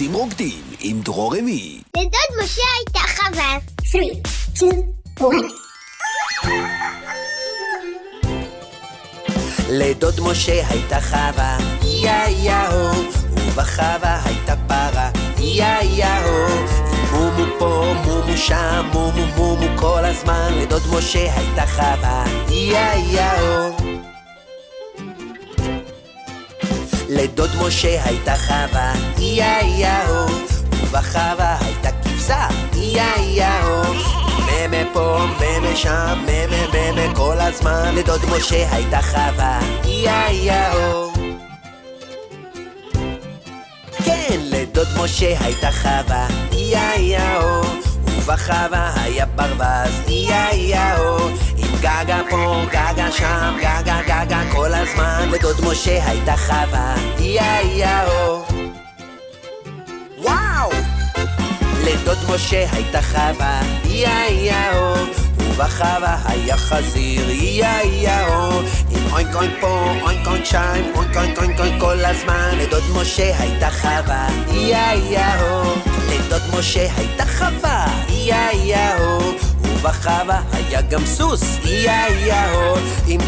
טיפוסים רוקדים עם דרור אמי. לדוד משה הייתה חווה. 3, 2, 1. לדוד משה הייתה חווה, יא יהו, ובחווה הייתה פרה, יא יהו. מומו פה, מומו שם, מומו מומו כל הזמן, לדוד משה הייתה חווה, יא יהו. לדוד משה הייתה חווה, יא יהו, ובחווה הייתה כבשה, יא יהו. ממה פה, ממה שם, ממה ממה כל הזמן, לדוד משה הייתה חווה, יא יהו. כן, לדוד משה הייתה חווה, יא יהו. ובחווה היה ברווז, יא יהו. עם גגה פה, גגה שם, גגה גגה לדוד משה הייתה חווה, יא יהו. וואו! לדוד משה הייתה חווה, יא יהו, ובחווה היה חזיר, יא יהו, עם אוינק אוינק פה, אוינק אוינק שם, אוינק אוינק אוינק אוינק כל הזמן, לדוד משה הייתה חווה, יא יהו, לדוד משה הייתה חווה, יא יהו, ובחווה היה גם סוס, יא יהו, עם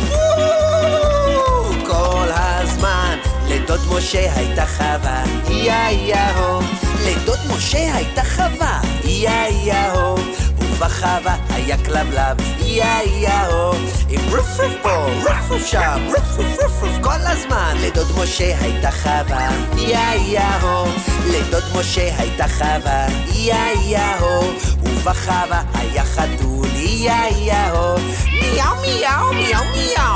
לדוד משה הייתה חווה, יא יהו, לדוד משה הייתה חווה, יא יהו, ובחווה היה כלבלב, יא יהו, עם רוף רוף פה, רוף רוף שם, רוף רוף רוף רוף כל הזמן, לדוד משה הייתה חווה, יא יהו, לדוד משה הייתה חווה, יא יהו, ובחווה היה חתול, יא יהו, מיהו מיהו מיהו מיהו